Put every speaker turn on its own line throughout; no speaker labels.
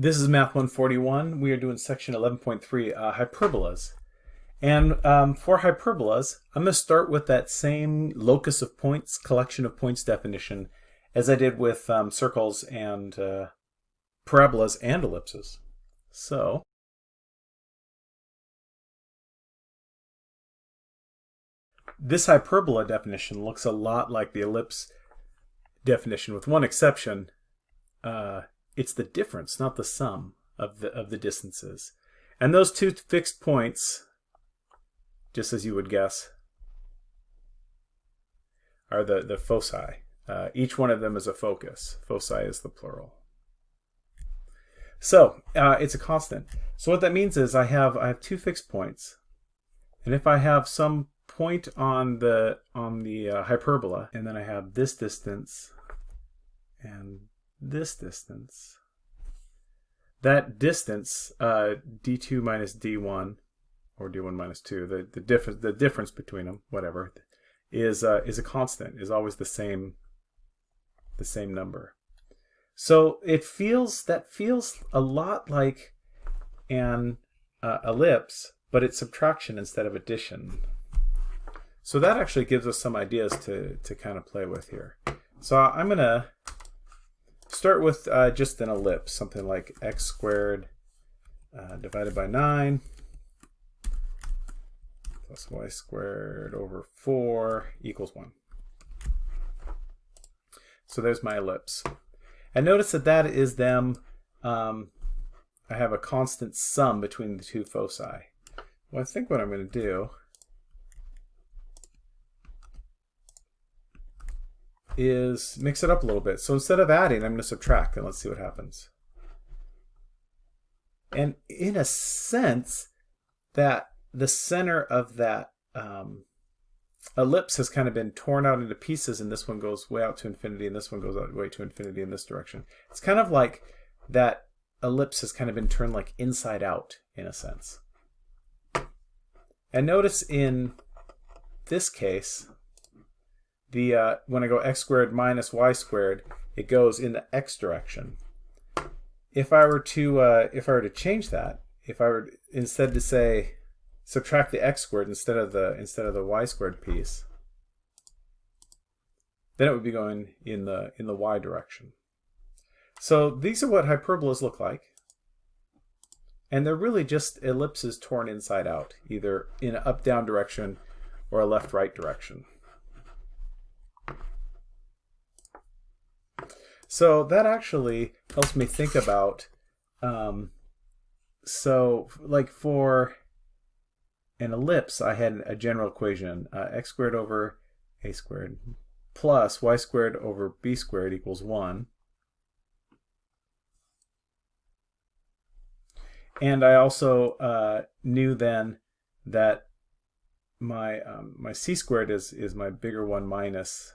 This is Math 141. We are doing section 11.3, uh, hyperbolas. And um, for hyperbolas, I'm going to start with that same locus of points, collection of points definition as I did with um, circles and uh, parabolas and ellipses. So, this hyperbola definition looks a lot like the ellipse definition with one exception. Uh, it's the difference, not the sum of the of the distances. And those two fixed points, just as you would guess, are the, the foci. Uh, each one of them is a focus. Foci is the plural. So uh, it's a constant. So what that means is I have I have two fixed points, and if I have some point on the on the uh, hyperbola, and then I have this distance and this distance. That distance, uh, d2 minus d1, or d1 minus 2, the, the, difference, the difference between them, whatever, is, uh, is a constant, is always the same, the same number. So it feels, that feels a lot like an uh, ellipse, but it's subtraction instead of addition. So that actually gives us some ideas to, to kind of play with here. So I'm going to start with uh, just an ellipse, something like x squared uh, divided by 9 plus y squared over 4 equals 1. So there's my ellipse. And notice that that is them, um, I have a constant sum between the two foci. Well, I think what I'm going to do is mix it up a little bit. So instead of adding, I'm going to subtract, and let's see what happens. And in a sense, that the center of that um, ellipse has kind of been torn out into pieces, and this one goes way out to infinity, and this one goes out way to infinity in this direction. It's kind of like that ellipse has kind of been turned like inside out, in a sense. And notice in this case, the uh, when I go x squared minus y squared, it goes in the x direction. If I were to uh, if I were to change that, if I were instead to say subtract the x squared instead of the instead of the y squared piece, then it would be going in the in the y direction. So these are what hyperbolas look like. And they're really just ellipses torn inside out, either in an up-down direction or a left-right direction. So that actually helps me think about, um, so like for an ellipse, I had a general equation, uh, x squared over a squared plus y squared over b squared equals 1. And I also uh, knew then that my um, my c squared is is my bigger one minus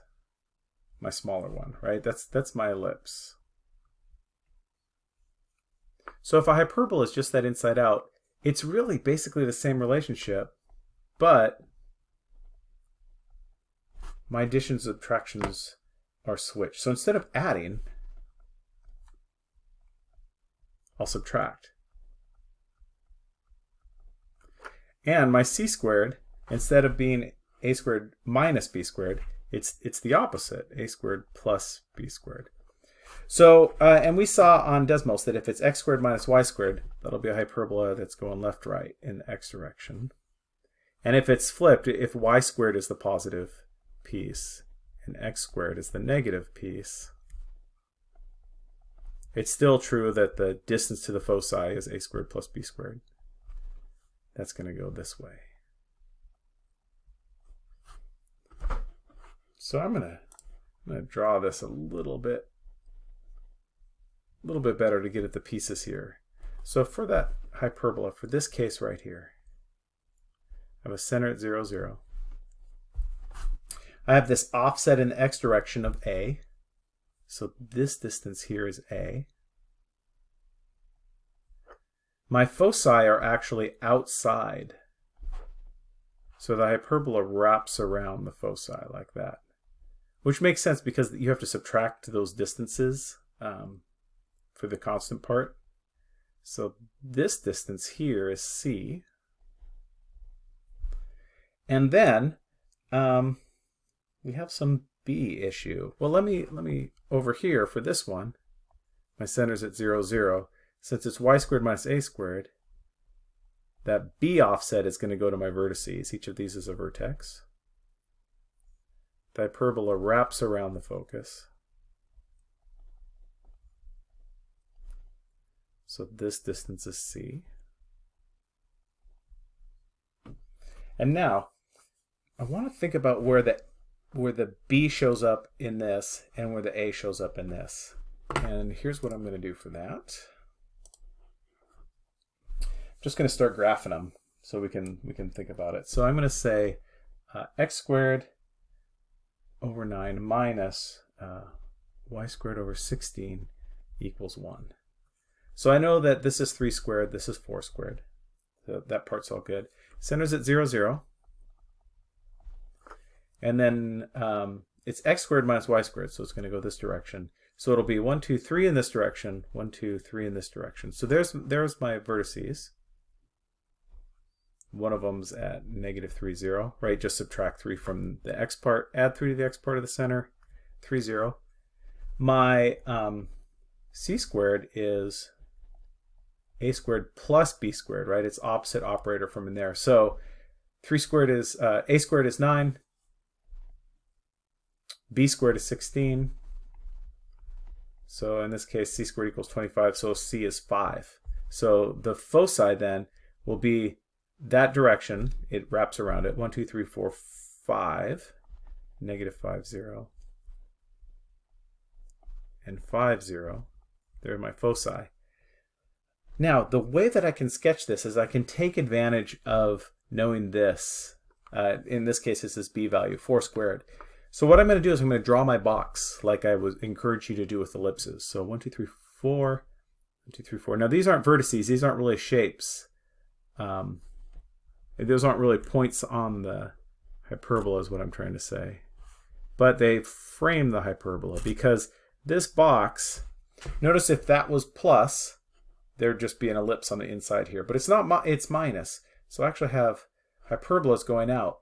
my smaller one, right? That's, that's my ellipse. So if a hyperbola is just that inside out, it's really basically the same relationship, but my additions and subtractions are switched. So instead of adding, I'll subtract. And my c squared, instead of being a squared minus b squared, it's, it's the opposite, a squared plus b squared. So, uh, and we saw on Desmos that if it's x squared minus y squared, that'll be a hyperbola that's going left-right in the x direction. And if it's flipped, if y squared is the positive piece and x squared is the negative piece, it's still true that the distance to the foci is a squared plus b squared. That's going to go this way. So I'm gonna, I'm gonna draw this a little bit, a little bit better to get at the pieces here. So for that hyperbola, for this case right here, I have a center at 0, 0. I have this offset in the x direction of a. So this distance here is a. My foci are actually outside. So the hyperbola wraps around the foci like that. Which makes sense because you have to subtract those distances um, for the constant part. So this distance here is c. And then um, we have some b issue. Well, let me let me over here for this one. My center's at 0, 0. Since it's y squared minus a squared, that b offset is going to go to my vertices. Each of these is a vertex. The hyperbola wraps around the focus. So this distance is c. And now, I want to think about where the where the B shows up in this and where the A shows up in this. And here's what I'm going to do for that. I'm just going to start graphing them so we can we can think about it. So I'm going to say uh, x squared over 9 minus uh, y squared over 16 equals 1. So I know that this is 3 squared, this is 4 squared. So that part's all good. Center's at 0, 0. And then um, it's x squared minus y squared, so it's going to go this direction. So it'll be 1, 2, 3 in this direction, 1, 2, 3 in this direction. So there's, there's my vertices. One of them's at negative 3, 0, right? Just subtract 3 from the x part, add 3 to the x part of the center, 3, 0. My um, c squared is a squared plus b squared, right? It's opposite operator from in there. So 3 squared is, uh, a squared is 9, b squared is 16. So in this case, c squared equals 25, so c is 5. So the foci then will be that direction. It wraps around it. 1, 2, 3, 4, 5, negative 5, 0, and 5, 0. There are my foci. Now, the way that I can sketch this is I can take advantage of knowing this. Uh, in this case, this is b value, 4 squared. So what I'm going to do is I'm going to draw my box like I would encourage you to do with ellipses. So 1, 2, 3, 4, 1, 2, 3, 4. Now these aren't vertices, these aren't really shapes. Um, those aren't really points on the hyperbola is what I'm trying to say. But they frame the hyperbola because this box, notice if that was plus, there'd just be an ellipse on the inside here. But it's not, it's minus. So I actually have hyperbolas going out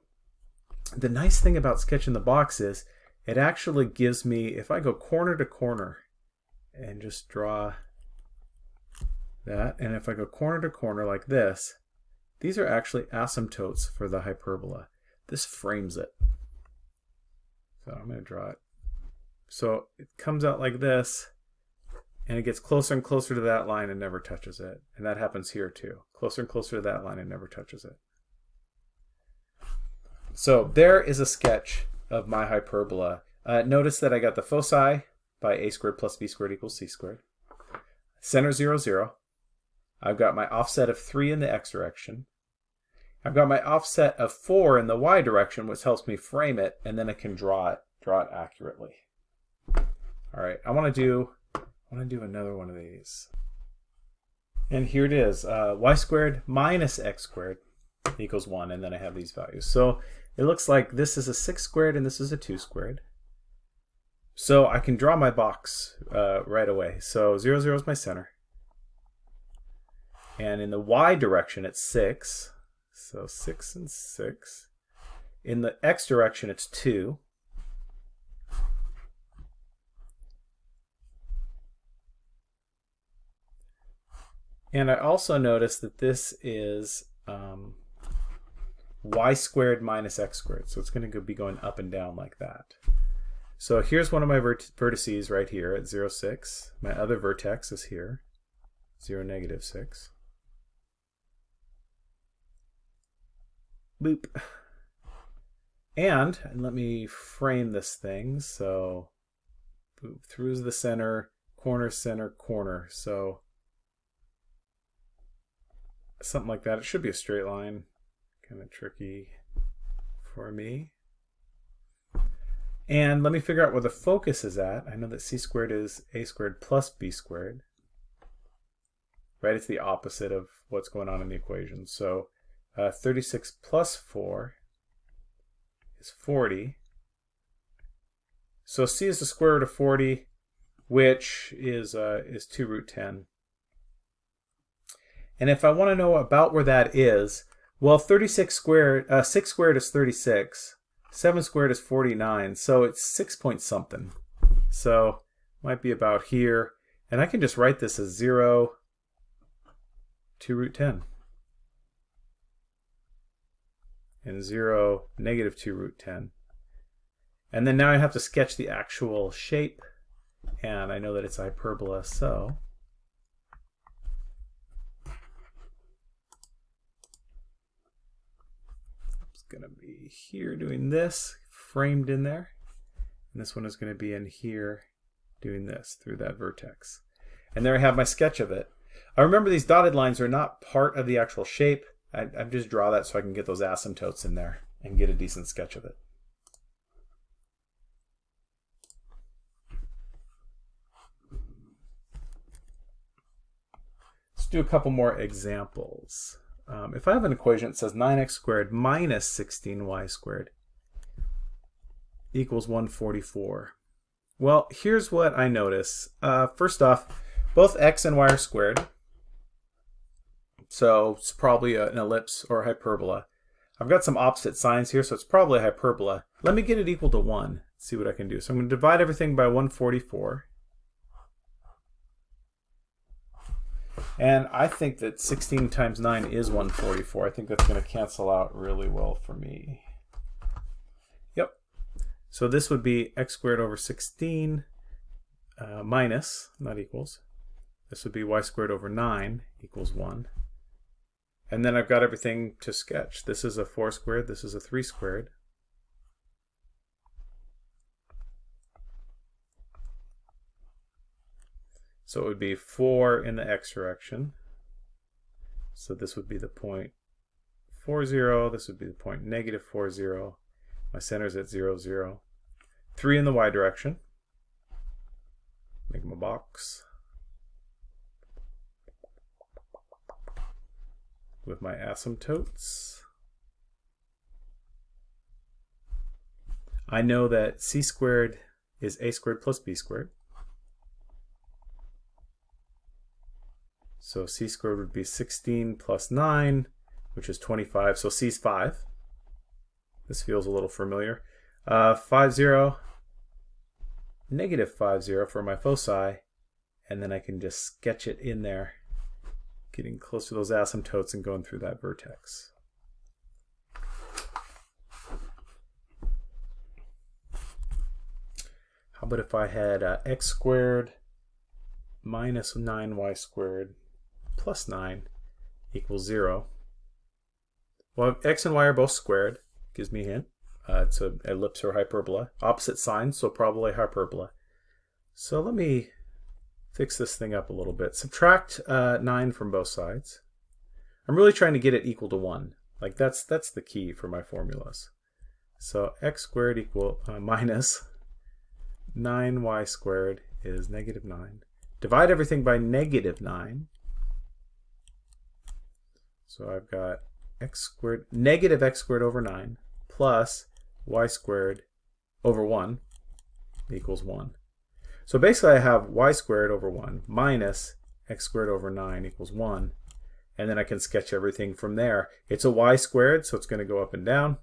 the nice thing about sketching the box is it actually gives me, if I go corner to corner and just draw that, and if I go corner to corner like this, these are actually asymptotes for the hyperbola. This frames it. So I'm going to draw it. So it comes out like this, and it gets closer and closer to that line and never touches it. And that happens here too. Closer and closer to that line and never touches it. So there is a sketch of my hyperbola. Uh, notice that I got the foci by a squared plus b squared equals c squared. Center 0, 0. I've got my offset of 3 in the x direction. I've got my offset of 4 in the y direction, which helps me frame it, and then I can draw it, draw it accurately. All right, I want to do, I want to do another one of these. And here it is, uh, y squared minus x squared equals 1, and then I have these values. So it looks like this is a 6 squared and this is a 2 squared. So I can draw my box uh, right away. So 0, 0 is my center. And in the y direction, it's 6. So 6 and 6. In the x direction, it's 2. And I also notice that this is um, y squared minus x squared. So it's going to be going up and down like that. So here's one of my vert vertices right here at 0, 6. My other vertex is here, 0, negative 6. Boop. And, and let me frame this thing. So boop, through the center, corner, center, corner. So something like that. It should be a straight line kind of tricky for me. And let me figure out where the focus is at. I know that c squared is a squared plus b squared. Right, it's the opposite of what's going on in the equation. So uh, 36 plus 4 is 40. So c is the square root of 40, which is uh, is 2 root 10. And if I want to know about where that is, well, 36 squared, uh, 6 squared is 36. 7 squared is 49. So it's 6 point something. So might be about here. And I can just write this as 0 2 root 10. And 0, negative 2 root 10. And then now I have to sketch the actual shape. And I know that it's hyperbola, so it's going to be here doing this, framed in there. And this one is going to be in here doing this through that vertex. And there I have my sketch of it. I remember these dotted lines are not part of the actual shape. I, I just draw that so I can get those asymptotes in there and get a decent sketch of it. Let's do a couple more examples. Um, if I have an equation that says 9x squared minus 16y squared equals 144. Well, here's what I notice. Uh, first off, both x and y are squared. So it's probably an ellipse or a hyperbola. I've got some opposite signs here, so it's probably a hyperbola. Let me get it equal to 1, see what I can do. So I'm going to divide everything by 144. And I think that 16 times 9 is 144. I think that's going to cancel out really well for me. Yep. So this would be x squared over 16 uh, minus, not equals. This would be y squared over 9 equals 1. And then I've got everything to sketch. This is a 4 squared, this is a 3 squared. So it would be 4 in the x direction. So this would be the point 4, 0. This would be the point negative 4, 0. My center is at 0, 0. 3 in the y direction. Make my box. With my asymptotes. I know that c squared is a squared plus b squared. So c squared would be 16 plus 9, which is 25. So c is 5. This feels a little familiar. Uh, 5, 0, negative 5, 0 for my foci. And then I can just sketch it in there, getting close to those asymptotes and going through that vertex. How about if I had uh, x squared minus 9y squared plus 9 equals 0. Well, x and y are both squared. Gives me a hint. Uh, it's an ellipse or hyperbola. Opposite signs, so probably hyperbola. So let me fix this thing up a little bit. Subtract uh, 9 from both sides. I'm really trying to get it equal to 1. Like that's that's the key for my formulas. So x squared equal uh, minus 9y squared is negative 9. Divide everything by negative 9. So I've got x squared, negative x squared over 9 plus y squared over 1 equals 1. So basically I have y squared over 1 minus x squared over 9 equals 1. And then I can sketch everything from there. It's a y squared, so it's going to go up and down.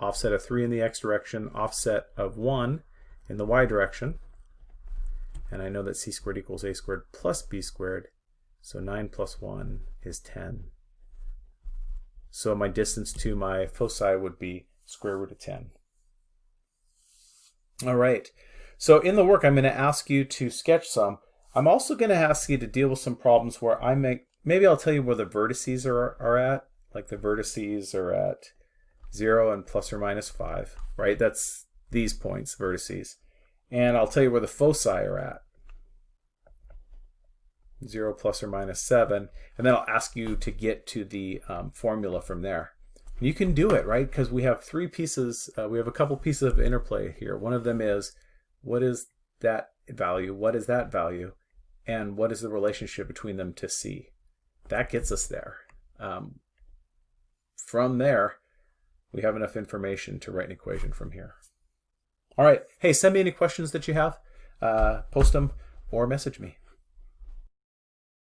Offset of 3 in the x direction, offset of 1 in the y direction. And I know that c squared equals a squared plus b squared. So 9 plus 1 is 10. So my distance to my foci would be square root of 10. All right. So in the work, I'm going to ask you to sketch some. I'm also going to ask you to deal with some problems where I make, maybe I'll tell you where the vertices are, are at. Like the vertices are at 0 and plus or minus 5, right? That's these points, vertices. And I'll tell you where the foci are at. 0 plus or minus 7, and then I'll ask you to get to the um, formula from there. You can do it, right? Because we have three pieces, uh, we have a couple pieces of interplay here. One of them is, what is that value? What is that value? And what is the relationship between them to C? That gets us there. Um, from there, we have enough information to write an equation from here. All right. Hey, send me any questions that you have. Uh, post them or message me.